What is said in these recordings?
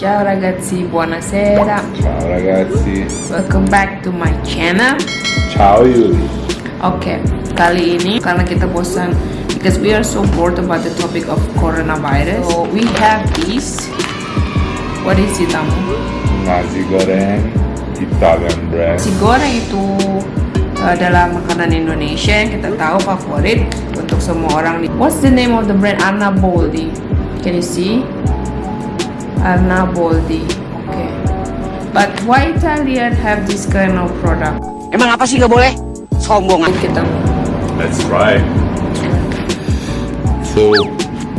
Ciao ragazzi, buonasera. Ciao ragazzi. Welcome back to my channel. Ciao Yuli. Oke, kali ini karena kita bosan because we are so bored about the topic of coronavirus. So we have this. What is it, Tamu? Nasi goreng Italian brand. Nasi goreng itu adalah makanan Indonesia yang kita tahu favorit untuk semua orang. What's the name of the brand? Arna Boldi. Can you see? Arna Boldi. Okay. But why Italian have this kind of product? Emang apa sih nggak boleh? Sombong. Kita That's right. So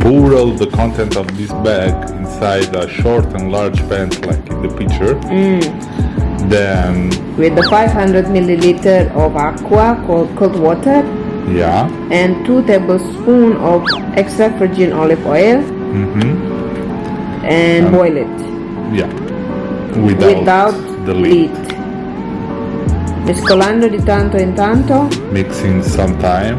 pour all the content of this bag inside a short and large pants like in the picture. Then with the 500 milliliter of aqua cold cold water yeah. and 2 tablespoon of extra virgin olive oil Mm-hmm. And Um, boil it Yeah. Without, without the lid. mescolando di tanto in tanto Mixing sometime.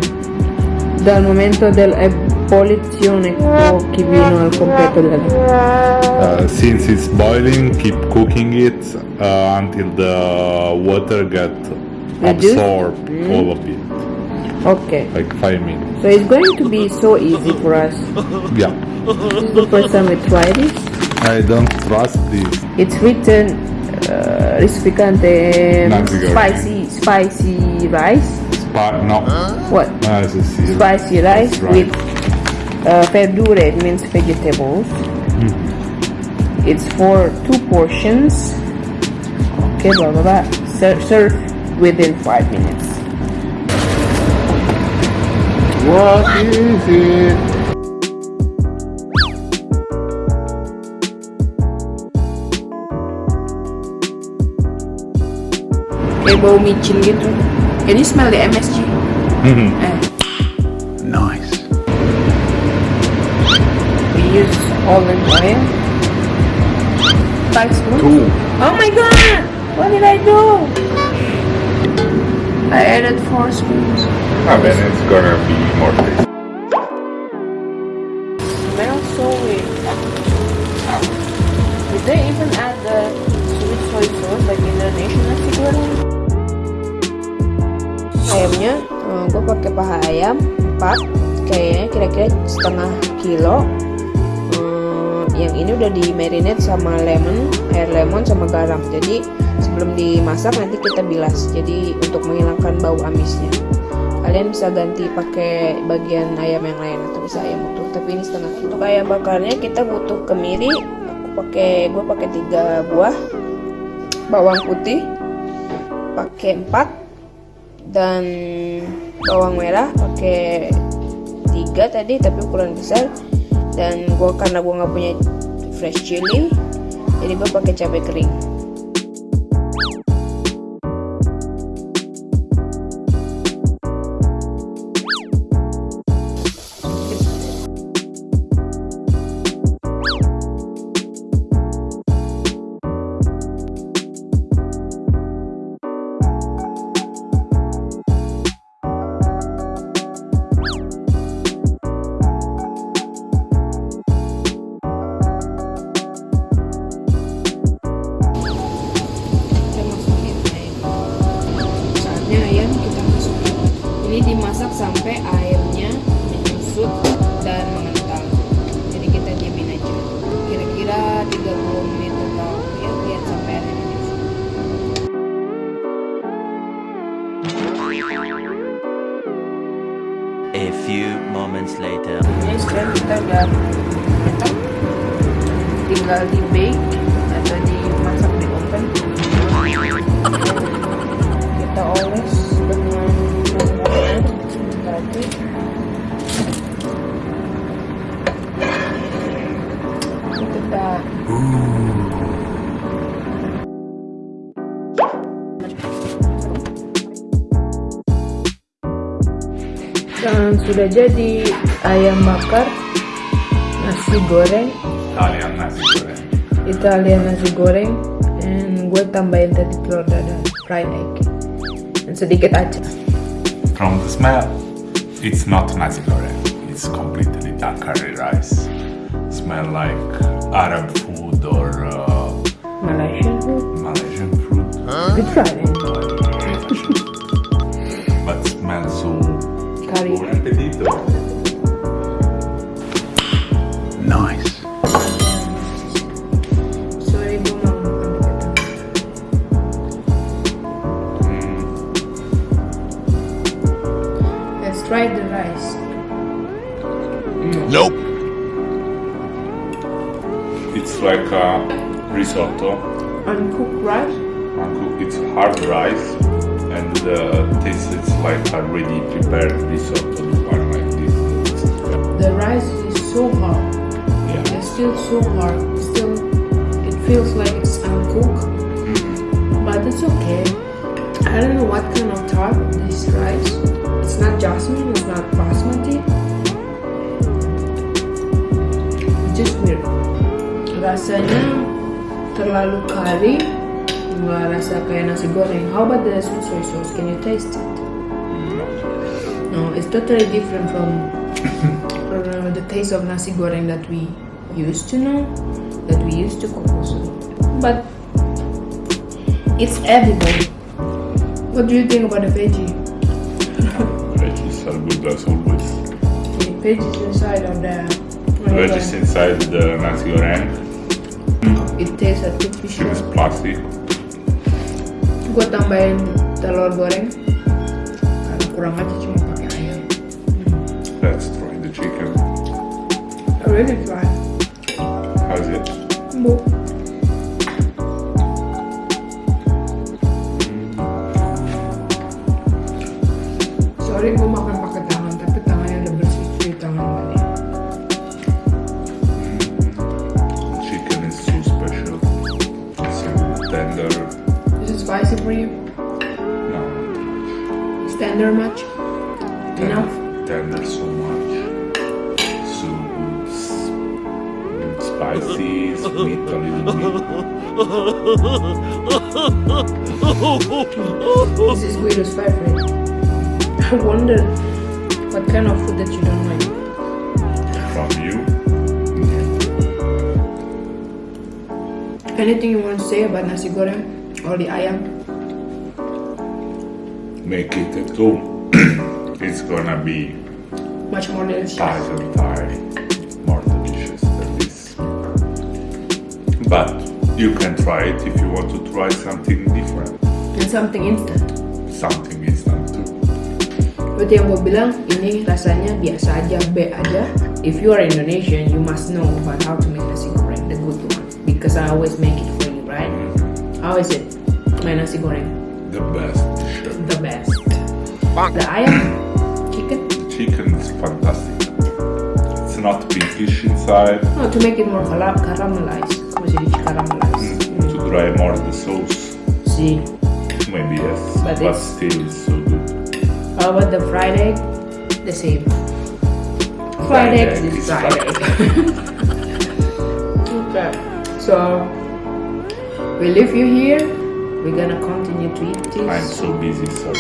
dal momento dell'ebollizione pochino al completo della Uh, since it's boiling, keep cooking it uh, until the water get Reduced? absorbed all of it, ok like five minutes. so it's going to be so easy for us Yeah, this is the first time we try this I don't trust this. It's written uh, goreng. spicy spicy rice. Spa- no, What? Ah. Spicy rice right. with uh, verdure. It means vegetables. It's for two portions. Okay, blah blah blah. Ser- serve within five minutes. What is it? Kayak bau micin gitu. Can you smell the MSG? Mhm. Eh, Nice. we use olive oil. Five spoons. Two. Oh my god! What did I do? I added four spoons. I mean, it's gonna be more tasty. Smells so weird. Did they even add the sweet soy sauce like Indonesian nasi goreng? Ayamnya, gue pakai paha ayam 4 kayaknya kira-kira setengah kilo. Yang ini udah di marinate sama lemon, air lemon sama garam. Jadi sebelum dimasak nanti kita bilas. Jadi untuk menghilangkan bau amisnya. Kalian bisa ganti pakai bagian ayam yang lain atau bisa ayam utuh. Tapi ini setengah. Untuk ayam bakarnya kita butuh kemiri. Aku pakai, gue pakai tiga buah bawang putih, pakai 4 dan bawang merah pakai tiga tadi tapi ukuran besar dan gua karena gua nggak punya fresh chili jadi gua pakai cabai kering sampai ayamnya menyusut dan mengental. Jadi kita diamin aja. Kira-kira 30 menit atau ya lihat sampai ayamnya menyusut. A few moments later. ini sekarang kita udah matang tinggal di bake atau dimasak di oven kita oles dengan kita dan sudah jadi ayam bakar nasi goreng. Italian nasi goreng. Italian nasi goreng and gue tambahin tadi telur dadar fried egg. Dan sedikit aja From the smell, it's not nasi goreng. It's completely dark curry rice. Smell like Arab food or uh, Malaysian food. Malaysian food, We tried it. but smells so Curry. buon appetito. Risotto. Uncooked rice. Uncooked. It's hard rice, and uh, the taste is like already prepared risotto. The one like this. The rice is so hard. Yeah. It's still so hard. Still, it feels like it's uncooked, mm-hmm. but it's okay. I don't know what kind of type this rice. It's not jasmine. It's not basmati. Just weird. Rasanya terlalu curry. Nggak rasa kayak nasi goreng. How about the soy sauce? Can you taste it? No, it's totally different from uh, the taste of nasi goreng that we used to know, that we used to cook also. But it's edible. What do you think about the veggie? Veggies are good as always. The veggies inside of the Veggies inside the nasi goreng. It tastes artificial. It's plastic. Gue tambahin telur goreng karena kurang aja cuma pakai ayam. Let's try the chicken. I really try. How's it? Bu. Tender much? tender, Enough? tender so much. So spicy, sweet a little bit. This is Guido's favorite. I wonder what kind of food that you don't like. From you, Anything you want to say about nasi goreng or the ayam? Make it at home. it's gonna be Much more delicious. thousand times more delicious than this. But you can try it if you want to try something different, And something instant. something instant too. Berarti yang gue bilang ini rasanya biasa aja, B aja. If you are Indonesian, you must know about how to make nasi goreng, the good one. Because I always make it for you, right? How is it? My nasi goreng, The best. The best. The ayam, chicken. Chicken is fantastic. It's not big pinkish inside. No, to make it more caramelized. Como se dice caramelized? Mm, to mm. dry more the sauce, See. maybe yes, But but, it's- still it's so good. How about the fried egg? The same. Fried Fried eggs egg is fried egg. okay. So we leave you here. We're gonna continue to eat this. I'm so busy, sorry.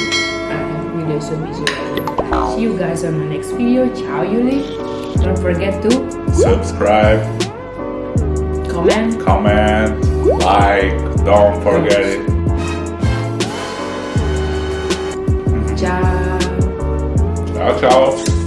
Video is so busy. See you guys on the next video. Ciao, Yuli. Don't forget to Subscribe, comment. comment, like, don't forget it. Ciao. Ciao, ciao.